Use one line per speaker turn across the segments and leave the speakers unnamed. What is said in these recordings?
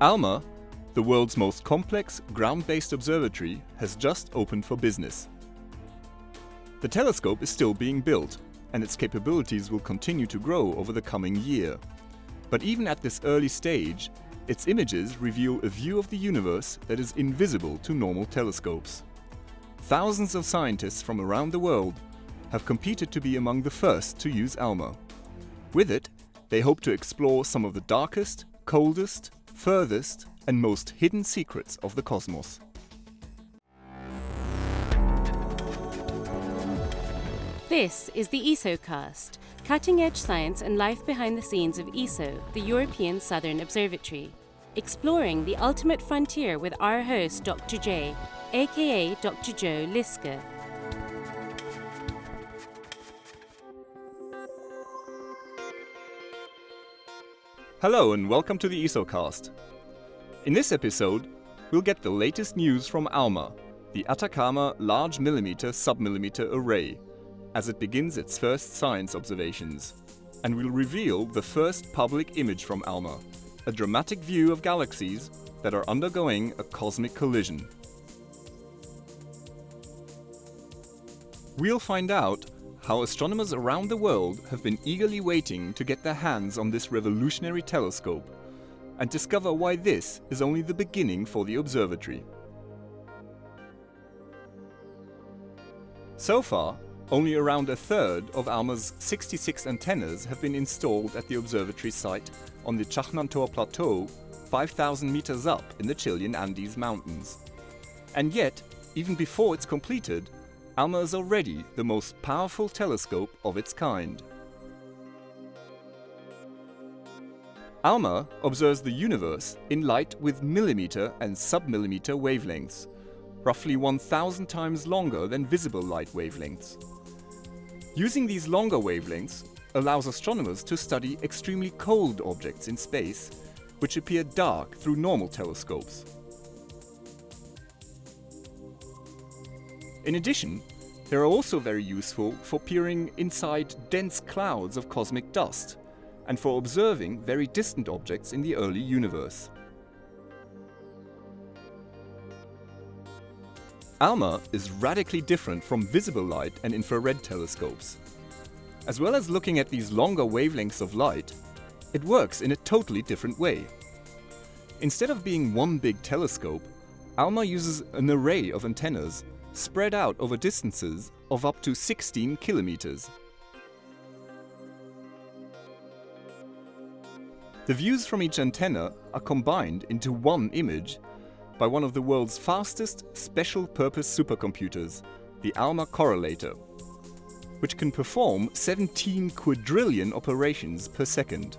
ALMA, the world's most complex ground-based observatory, has just opened for business. The telescope is still being built, and its capabilities will continue to grow over the coming year. But even at this early stage, its images reveal a view of the universe that is invisible to normal telescopes. Thousands of scientists from around the world have competed to be among the first to use ALMA. With it, they hope to explore some of the darkest, coldest, furthest and most hidden secrets of the cosmos.
This is the ESOcast, cutting edge science and life behind the scenes of ESO, the European Southern Observatory, exploring the ultimate frontier with our host, Dr. J, aka Dr. Joe Liske.
Hello and welcome to the ESOcast. In this episode, we'll get the latest news from ALMA, the Atacama Large Millimeter Submillimeter Array, as it begins its first science observations. And we'll reveal the first public image from ALMA, a dramatic view of galaxies that are undergoing a cosmic collision. We'll find out how astronomers around the world have been eagerly waiting to get their hands on this revolutionary telescope and discover why this is only the beginning for the observatory. So far, only around a third of ALMA's 66 antennas have been installed at the observatory site on the Chajnantor Plateau 5,000 meters up in the Chilean Andes Mountains. And yet, even before it's completed, ALMA is already the most powerful telescope of its kind. ALMA observes the universe in light with millimeter and submillimeter wavelengths, roughly 1000 times longer than visible light wavelengths. Using these longer wavelengths allows astronomers to study extremely cold objects in space, which appear dark through normal telescopes. In addition, they are also very useful for peering inside dense clouds of cosmic dust and for observing very distant objects in the early universe. ALMA is radically different from visible light and infrared telescopes. As well as looking at these longer wavelengths of light, it works in a totally different way. Instead of being one big telescope, ALMA uses an array of antennas spread out over distances of up to 16 kilometers. The views from each antenna are combined into one image by one of the world's fastest special-purpose supercomputers, the ALMA correlator, which can perform 17 quadrillion operations per second.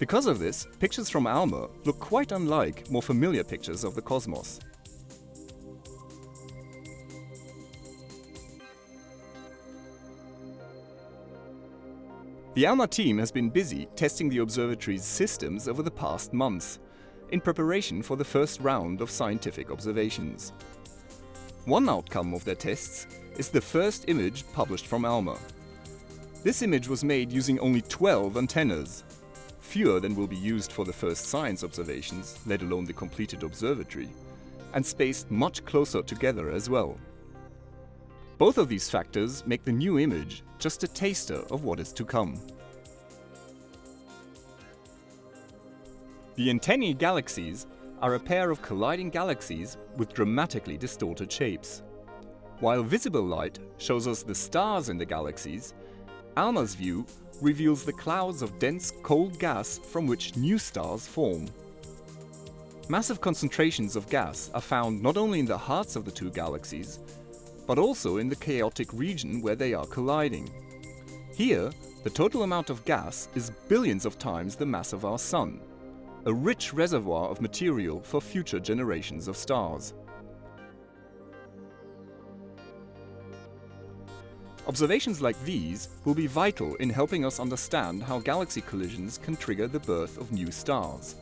Because of this, pictures from ALMA look quite unlike more familiar pictures of the cosmos. The ALMA team has been busy testing the observatory's systems over the past months, in preparation for the first round of scientific observations. One outcome of their tests is the first image published from ALMA. This image was made using only 12 antennas, fewer than will be used for the first science observations, let alone the completed observatory, and spaced much closer together as well. Both of these factors make the new image just a taster of what is to come. The Antennae galaxies are a pair of colliding galaxies with dramatically distorted shapes. While visible light shows us the stars in the galaxies, ALMA's view reveals the clouds of dense cold gas from which new stars form. Massive concentrations of gas are found not only in the hearts of the two galaxies, but also in the chaotic region where they are colliding. Here, the total amount of gas is billions of times the mass of our Sun, a rich reservoir of material for future generations of stars. Observations like these will be vital in helping us understand how galaxy collisions can trigger the birth of new stars.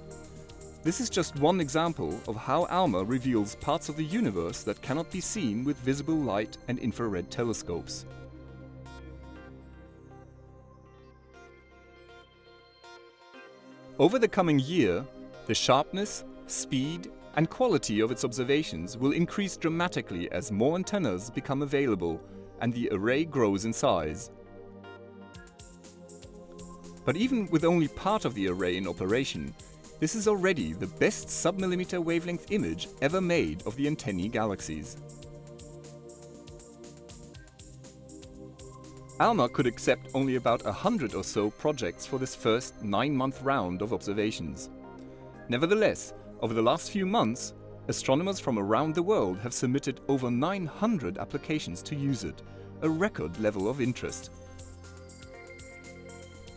This is just one example of how ALMA reveals parts of the universe that cannot be seen with visible light and infrared telescopes. Over the coming year, The sharpness, speed, and quality of its observations will increase dramatically as more antennas become available and the array grows in size. But even with only part of the array in operation, this is already the best sub-millimeter wavelength image ever made of the antennae galaxies. ALMA could accept only about a hundred or so projects for this first nine-month round of observations. Nevertheless, over the last few months, astronomers from around the world have submitted over 900 applications to use it, a record level of interest.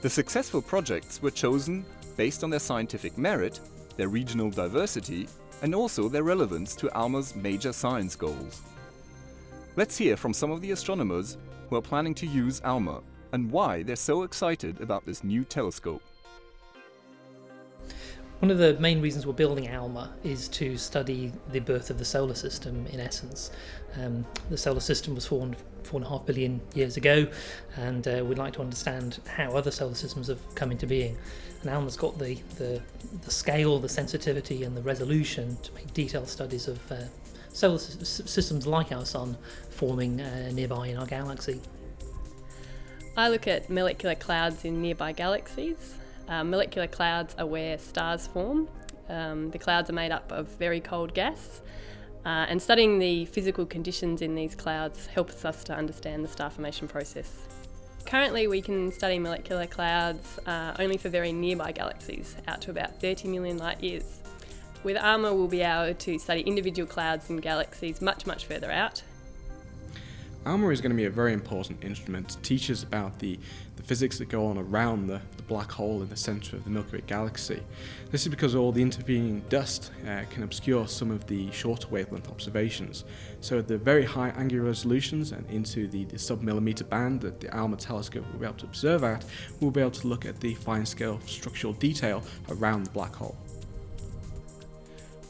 The successful projects were chosen based on their scientific merit, their regional diversity, and also their relevance to ALMA's major science goals. Let's hear from some of the astronomers who are planning to use ALMA and why they're so excited about this new telescope.
One of the main reasons we're building ALMA is to study the birth of the solar system in essence. Um, the solar system was formed four and a half billion years ago, and uh, we'd like to understand how other solar systems have come into being. And ALMA's got the, the, the scale, the sensitivity, and the resolution to make detailed studies of uh, solar systems like our Sun forming uh, nearby in our galaxy.
I look at molecular clouds in nearby galaxies um, molecular clouds are where stars form. Um, the clouds are made up of very cold gas, uh, and studying the physical conditions in these clouds helps us to understand the star formation process. Currently, we can study molecular clouds uh, only for very nearby galaxies, out to about 30 million light years. With ALMA, we'll be able to study individual clouds in galaxies much, much further out,
ALMA is going to be a very important instrument to teach us about the, the physics that go on around the, the black hole in the centre of the Milky Way galaxy. This is because all the intervening dust uh, can obscure some of the shorter wavelength observations. So at the very high angular resolutions and into the, the sub-millimeter band that the ALMA telescope will be able to observe at, we'll be able to look at the fine-scale structural detail around the black hole.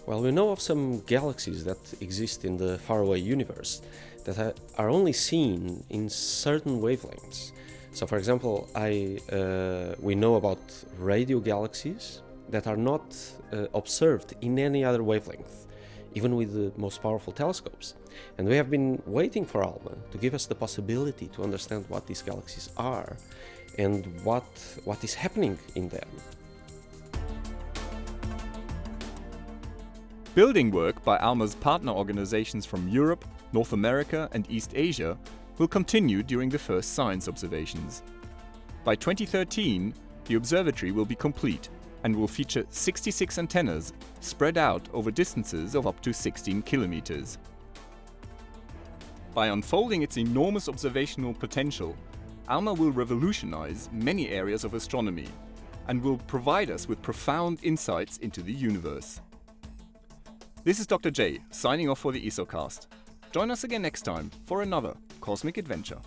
Well, we know of some galaxies that exist in the faraway universe that are only seen in certain wavelengths. So for example, I, uh, we know about radio galaxies that are not uh, observed in any other wavelength, even with the most powerful telescopes. And we have been waiting for ALMA to give us the possibility to understand what these galaxies are and what, what is happening in them.
Building work by ALMA's partner organizations from Europe, North America and East Asia will continue during the first science observations. By 2013, the observatory will be complete and will feature 66 antennas spread out over distances of up to 16 kilometers. By unfolding its enormous observational potential, ALMA will revolutionize many areas of astronomy and will provide us with profound insights into the universe. This is Dr. J, signing off for the ESOcast. Join us again next time for another cosmic adventure.